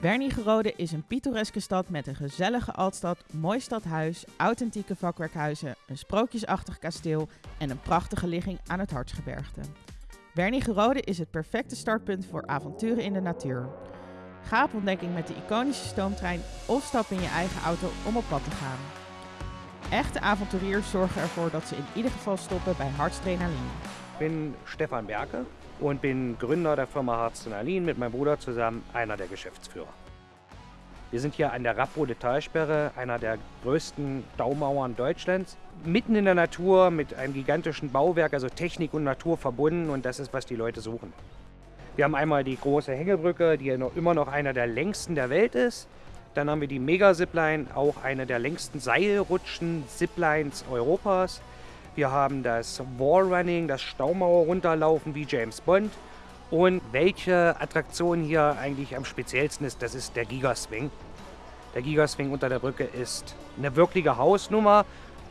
Wernigerode is een pittoreske stad met een gezellige altstad, mooi stadhuis, authentieke vakwerkhuizen, een sprookjesachtig kasteel en een prachtige ligging aan het Hartsgebergte. Wernigerode is het perfecte startpunt voor avonturen in de natuur. Ga op ontdekking met de iconische stoomtrein of stap in je eigen auto om op pad te gaan. Echte avonturiers zorgen ervoor dat ze in ieder geval stoppen bij Hartstrenalin. Ich bin Stefan Berke und bin Gründer der Firma Harzdrenalin mit meinem Bruder zusammen einer der Geschäftsführer. Wir sind hier an der Rapprode Talsperre, einer der größten Staumauern Deutschlands. Mitten in der Natur mit einem gigantischen Bauwerk, also Technik und Natur verbunden und das ist, was die Leute suchen. Wir haben einmal die große Hängebrücke, die noch, immer noch einer der längsten der Welt ist. Dann haben wir die Mega-Zipline, auch eine der längsten Seilrutschen-Ziplines Europas. Wir haben das Wallrunning, das Staumauer runterlaufen wie James Bond. Und welche Attraktion hier eigentlich am speziellsten ist, das ist der Gigaswing. Der Gigaswing unter der Brücke ist eine wirkliche Hausnummer.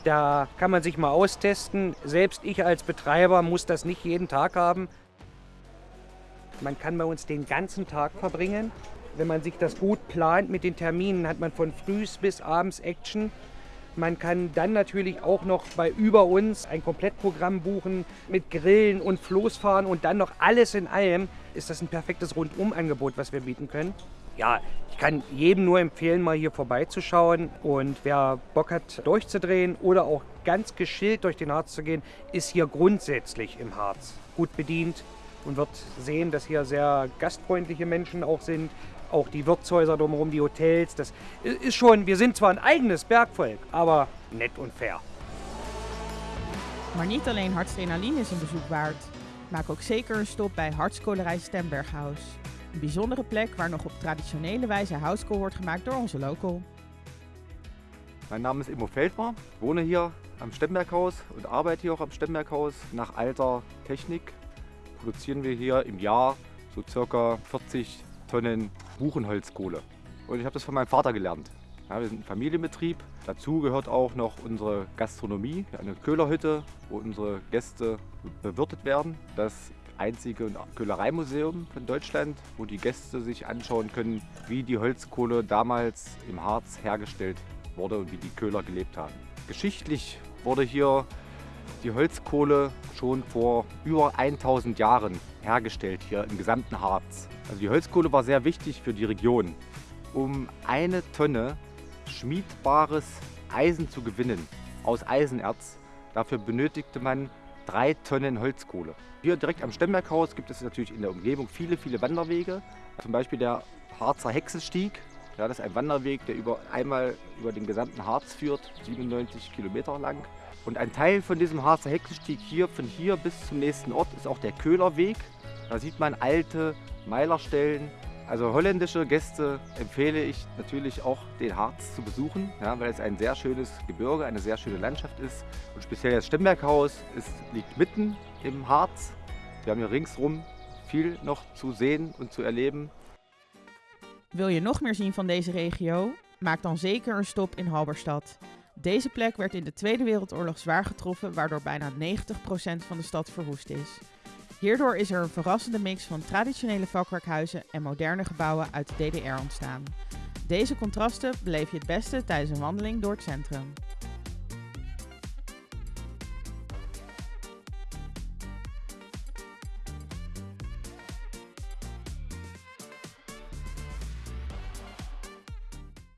Da kann man sich mal austesten. Selbst ich als Betreiber muss das nicht jeden Tag haben. Man kann bei uns den ganzen Tag verbringen. Wenn man sich das gut plant mit den Terminen, hat man von frühs bis abends Action. Man kann dann natürlich auch noch bei über uns ein Komplettprogramm buchen mit Grillen und Floßfahren und dann noch alles in allem. Ist das ein perfektes Rundumangebot, was wir bieten können. Ja, ich kann jedem nur empfehlen, mal hier vorbeizuschauen. Und wer Bock hat, durchzudrehen oder auch ganz geschillt durch den Harz zu gehen, ist hier grundsätzlich im Harz gut bedient und wird sehen, dass hier sehr gastfreundliche Menschen auch sind, auch die Wirtshäuser drumherum, die Hotels. Das ist schon, wir sind zwar ein eigenes Bergvolk, aber nett und fair. Maar niet alleen Hartstrenalin is een bezoek waard. Maak ook zeker een stop bij Hartskolerij Stemberghaus. Een bijzondere plek waar nog op traditionele wijze houtskool wordt gemaakt door onze local. Mein Name ist Immo Feldmar, ich wohne hier am Stemberghaus und arbeite hier auch am Stemberghaus. Nach alter Technik produzieren wir hier im Jahr so circa 40 Tonnen Buchenholzkohle. Und ich habe das von meinem Vater gelernt. Ja, wir sind ein Familienbetrieb. Dazu gehört auch noch unsere Gastronomie, eine Köhlerhütte, wo unsere Gäste bewirtet werden. Das einzige Köhlereimuseum von Deutschland, wo die Gäste sich anschauen können, wie die Holzkohle damals im Harz hergestellt wurde und wie die Köhler gelebt haben. Geschichtlich wurde hier die Holzkohle schon vor über 1000 Jahren hergestellt, hier im gesamten Harz. Also die Holzkohle war sehr wichtig für die Region. Um eine Tonne schmiedbares Eisen zu gewinnen aus Eisenerz, dafür benötigte man drei Tonnen Holzkohle. Hier direkt am Stemberghaus gibt es natürlich in der Umgebung viele, viele Wanderwege. Zum Beispiel der Harzer Hexenstieg. Ja, das ist ein Wanderweg, der über, einmal über den gesamten Harz führt, 97 Kilometer lang. Und ein Teil von diesem Harzer Hexenstieg hier, von hier bis zum nächsten Ort, ist auch der Köhlerweg. Da sieht man alte Meilerstellen. Also holländische Gäste empfehle ich natürlich auch den Harz zu besuchen, ja, weil es ein sehr schönes Gebirge, eine sehr schöne Landschaft ist. Und speziell das Stemberghaus ist, liegt mitten im Harz. Wir haben hier ringsrum viel noch zu sehen und zu erleben. Wil je nog meer zien van deze regio? Maak dan zeker een stop in Halberstad. Deze plek werd in de Tweede Wereldoorlog zwaar getroffen, waardoor bijna 90% van de stad verwoest is. Hierdoor is er een verrassende mix van traditionele vakwerkhuizen en moderne gebouwen uit de DDR ontstaan. Deze contrasten beleef je het beste tijdens een wandeling door het centrum.